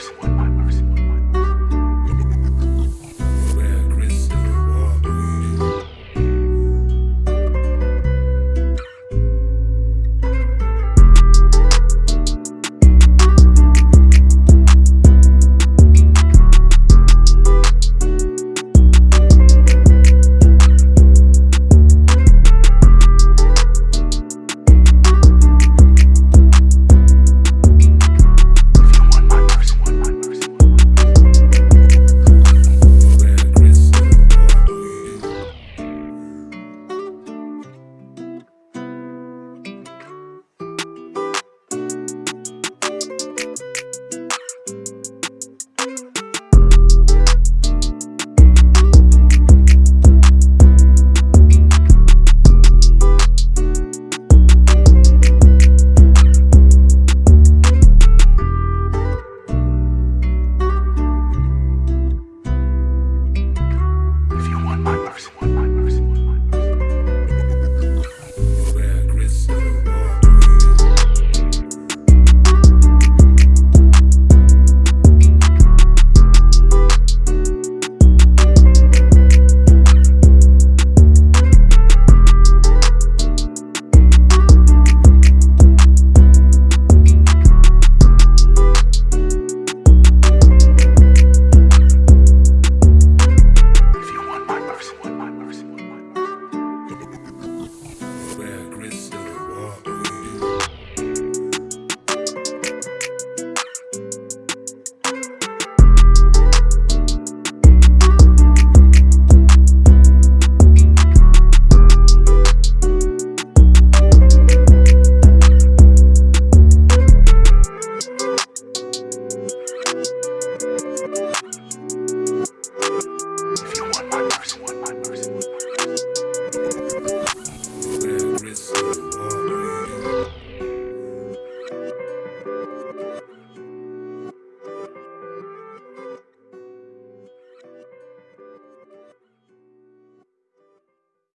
mercy. My mercy.